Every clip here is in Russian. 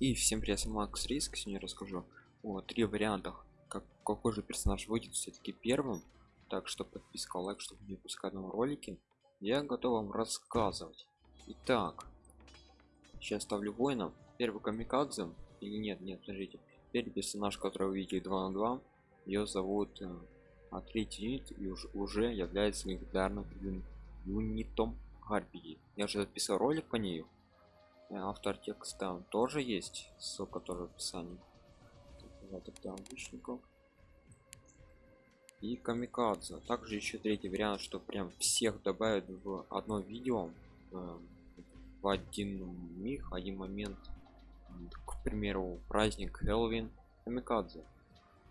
И всем привет, Макс Риск, сегодня расскажу о три вариантах, как какой же персонаж выйдет все-таки первым. Так что подписка, лайк, чтобы не пускать новые ролики. Я готов вам рассказывать. Итак, сейчас ставлю воина. Первый камикадзе, или нет, нет, подождите. Первый персонаж, который вы видите 2 на 2, ее зовут э, а третий юнит и уже, уже является легендарным юнитом Гарпии. Я уже записал ролик по ней автор текста тоже есть ссылка тоже в описании. Тогда лучников и камикадзе также еще третий вариант что прям всех добавят в одно видео э, в один миг один момент. К примеру праздник Хэллоуин камикадзе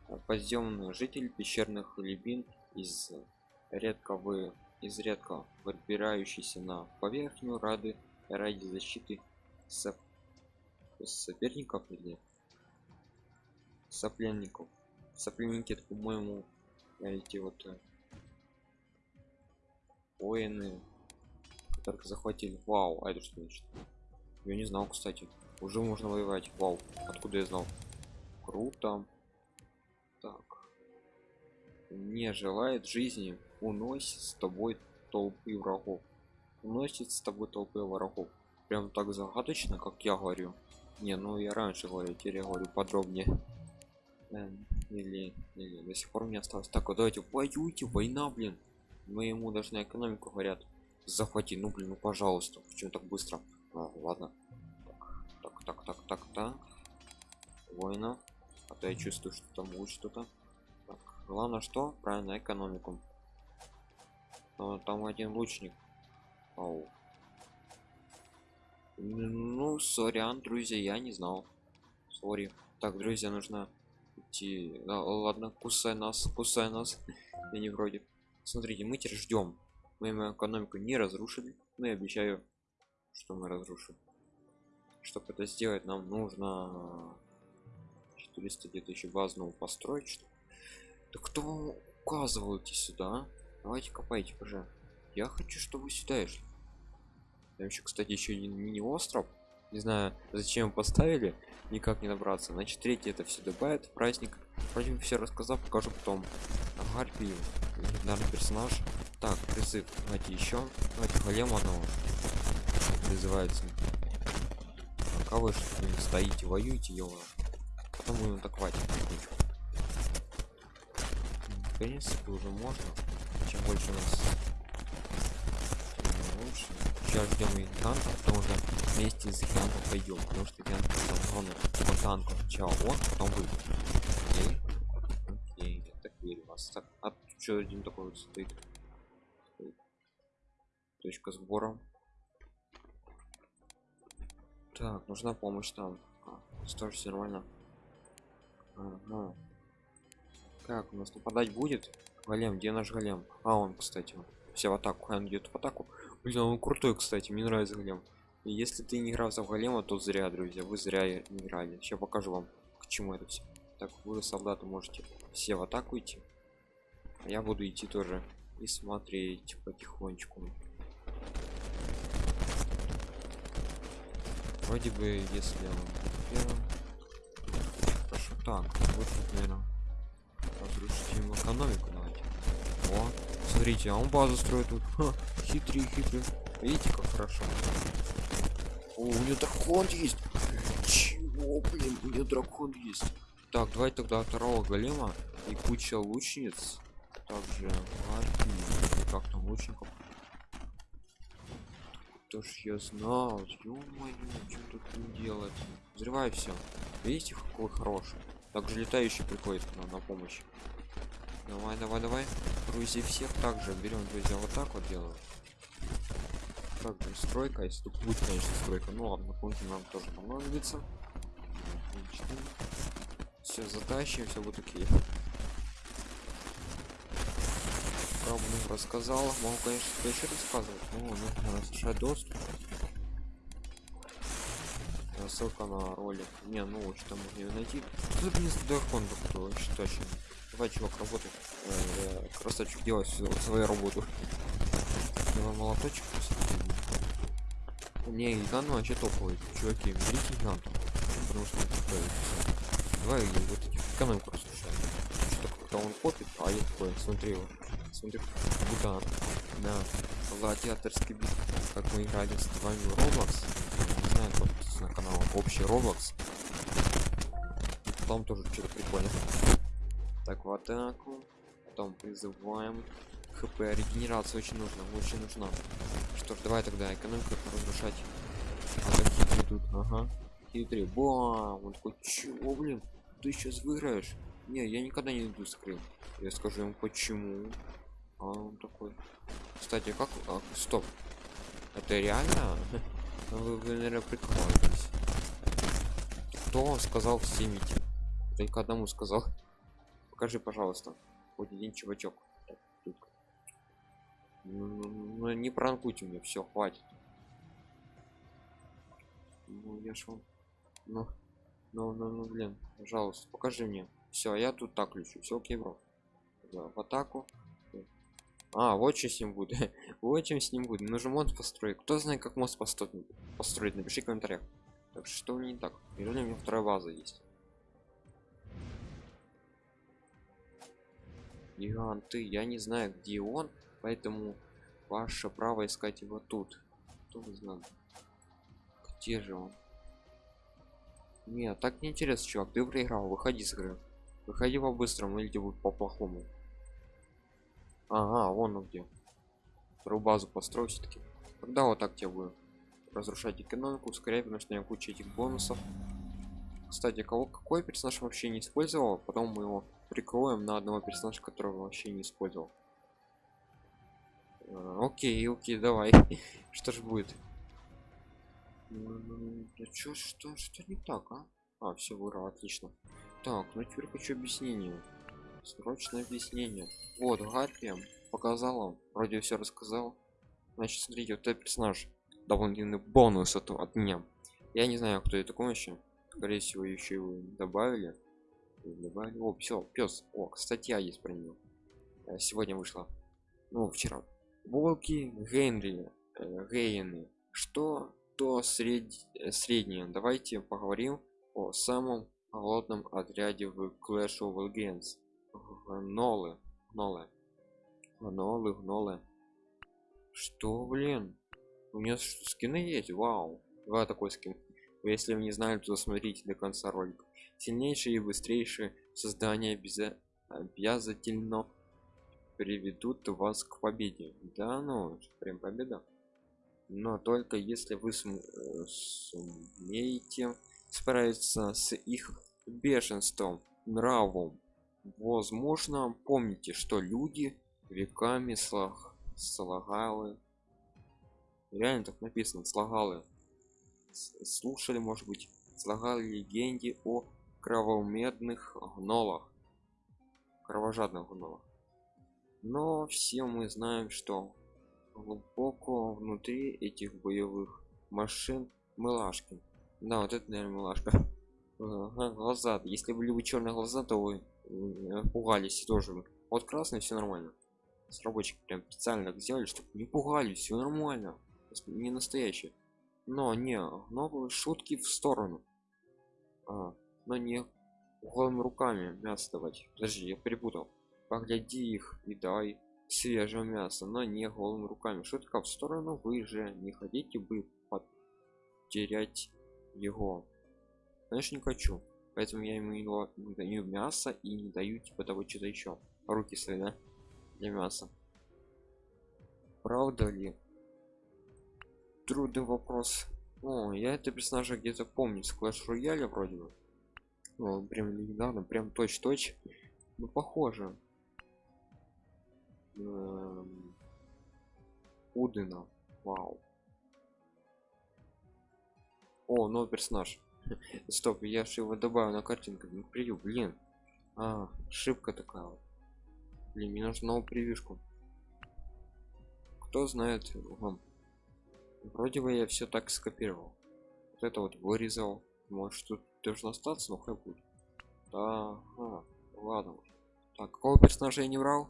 э, подземный житель пещерных глубин из редко вы из редко выбирающийся на поверхню рады ради защиты соп... соперников или сопленников? Сопленники это по-моему эти вот э, воины которых захватили. Вау а это что значит? Я не знал кстати. Уже можно воевать. Вау откуда я знал? Круто. Так. Не желает жизни уносит с тобой толпы врагов. Уносит с тобой толпы врагов прям так загадочно как я говорю. Не ну я раньше говорю теперь я говорю подробнее. Эм, или, или до сих пор мне осталось так вот давайте воюйте война блин. Мы ему даже на экономику говорят захвати ну блин ну пожалуйста почему так быстро? А, ладно. Так так так так так война. А то я чувствую что там будет что-то. Главное что? Правильно экономику. Но там один лучник. Ау. Ну, сорян, друзья, я не знал. Сори. Так, друзья, нужно идти. Да, ладно, кусай нас, кусай нас. я не вроде. Смотрите, мы теперь ждем. Мы экономику не разрушили. Но я обещаю, что мы разрушим. Чтобы это сделать, нам нужно 400 где-то построить. Что... Да кто указывал идти сюда? Давайте копайте, пожалуйста. Я хочу, чтобы вы сюда шли. Там еще, кстати, еще один мини-остров. Не знаю, зачем поставили, никак не набраться. Значит, третий это все добавит. Праздник. Вроде все рассказал, покажу потом. Гарпию. Легендарный персонаж. Так, призыв. Давайте еще. Давайте голем одного. Призывается. Пока вы что стоите, воюете, его. Потом будем атаковать. В принципе, уже можно. Чем больше у нас сейчас ждем гиганта потому что вместе с гигантом пойдем потому что гигант там главное по танку сначала он потом вы. Окей? Окей я так верю вас. Так а что один такой вот стоит. Точка сбора. Так нужна помощь там. А, тоже все нормально. Ага. как у нас нападать будет? Голем где наш голем? А он кстати все в атаку. Он идет в атаку Блин, он крутой, кстати, мне нравится голем. Если ты не играл в голема, то зря, друзья, вы зря играли. Сейчас покажу вам, к чему это все. Так, вы, солдаты, можете все в атаку идти. А я буду идти тоже и смотреть потихонечку. Вроде бы, если он Хорошо, так, вот, наверное, разрушить ему экономику, давайте. Вот смотрите а он базу строит тут. Ха, хитрый хитрый. Видите как хорошо? О, у него дракон есть. Чего блин у него дракон есть? Так давай тогда второго голема и куча лучниц. Также как там лучников. То ж я знал? Ё-моё что тут не делать? Взрывай все видите какой хороший? Также летающий приходит нам на помощь Давай, давай, давай. Грузи всех также берем, друзья, вот так вот делаем. Так же стройка, если тут будет, конечно, стройка. Ну ладно, пункты нам тоже понадобится. Все затащим, все будет окей. Правду рассказал. Могу, конечно, еще рассказывать. Ну, нужно разрешать доступ. Ссылка на ролик. Не, ну что можно найти. Тут не дракон, кто очень Давай, чувак, работай. Э, красавчик, делай вот свою работу. Давай молоточек. Не, гигант вообще топовый. Чуваки, берите гигант. потому что давай вот экономику разрушаем что когда он копит а я такой смотри вот смотри будто на гладиаторский бит как мы играли с вами в Roblox не знаю подписывайтесь на канал общий Roblox там тоже что-то прикольно так в атаку. Потом призываем. Хп регенерация очень нужна очень нужна. Что ж давай тогда экономику разрушать. А так идут ага. Хитрый бам! Он такой чего блин? Ты сейчас выиграешь? Не я никогда не иду скрин я скажу ему почему? А он такой кстати как а, стоп. Это реально? Вы, вы наверное прикалываетесь кто сказал снимите только одному сказал покажи пожалуйста хоть один чувачок. Ну, ну, ну, не пранкуйте мне все хватит. Ну я вам ну ну ну ну блин пожалуйста покажи мне. Все я тут так ключу все окей бро. В атаку. А вот что с ним будет. Вот чем с ним будет. Нужно мост построить. Кто знает как мост построить? Построить? Напиши в комментариях. Так что не так? Или у меня вторая база есть гиганты я не знаю где он поэтому ваше право искать его тут. Кто знает где же он? Нет так не интересно чувак ты проиграл выходи с игры. Выходи по быстрому или будет по плохому ага вон он где. Вторую базу построю все-таки тогда вот так тебе будет разрушать экономику ускорять потому что у меня куча этих бонусов. Кстати кого какой персонаж вообще не использовал потом мы его прикроем на одного персонажа которого вообще не использовал. А, окей окей давай. Что ж будет? Да чё, что что не так а? А все выиграл отлично. Так ну теперь хочу объяснение. Срочное объяснение. Вот гарпия показала. Вроде все рассказал. Значит смотрите вот этот персонаж дополнительный бонус от, от меня. Я не знаю кто это такой еще скорее всего еще его добавили добавили о все пес о статья есть про него э, сегодня вышла. Ну вчера. Волки генри э, гейны. Что то сред... Среднее? Давайте поговорим о самом холодном отряде в Clash of Legends. Гнолы. Гнолы. Гнолы гнолы. Что блин? У меня скины есть? Вау. Два такой скин если вы не знали то смотрите до конца ролика. Сильнейшие и быстрейшие создания обязательно приведут вас к победе. Да ну прям победа. Но только если вы э, сумеете справиться с их бешенством нравом. Возможно помните что люди веками слаг слагалы. Реально так написано слагалы слушали может быть слагали легенде о кровомедных гнолах кровожадных гнолах. Но все мы знаем что глубоко внутри этих боевых машин мылашки да вот это наверное мылашка глаза. Если были бы черные глаза то вы пугались тоже вот красный все нормально. Разработчики прям специально сделали чтобы не пугались все нормально. Не настоящие но не новые шутки в сторону. А, но не голыми руками мясо давать. Подожди я перепутал. Погляди их и дай свежего мяса но не голыми руками. Шутка в сторону вы же не хотите бы потерять его. Конечно не хочу. Поэтому я ему не даю мясо и не даю типа того что-то еще руки свои да для мяса. Правда ли трудный вопрос. О я это персонажа где-то помню с клэш рояля вроде бы. Ну, прям недавно прям точь-точь. Ну похоже. Эм... удына вау. О новый персонаж. Стоп я же его добавил на картинку не превью блин. А ошибка такая вот. Блин мне нужно новую прививку кто знает вам вроде бы я все так скопировал. Вот это вот вырезал. Может тут должно остаться но хай будет. Да ага. ладно так какого персонажа я не брал?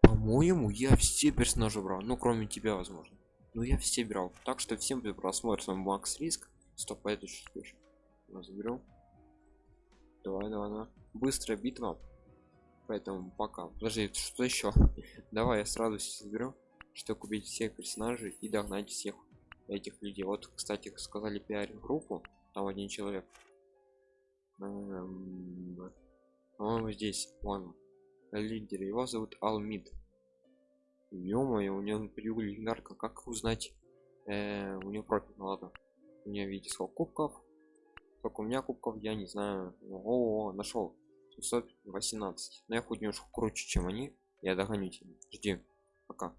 По-моему я все персонажи брал. Ну кроме тебя возможно. Ну я все брал. Так что всем просмотр с вами макс риск. Стоп а это что заберем давай давай давай. Быстрая битва. Поэтому пока. Подожди что еще давай я сразу заберу что купить всех персонажей и догнать всех этих людей. Вот кстати сказали пиарить группу там один человек. Эм, по-моему здесь вон лидер. Его зовут алмид. Ё-моё у него период легендарка. Как узнать? Э, у него профиль ну ладно. У меня видите сколько кубков? Сколько у меня кубков я не знаю. О, -о, -о нашел 718 но я хоть немножко круче чем они. Я догоню тебя. Жди. Пока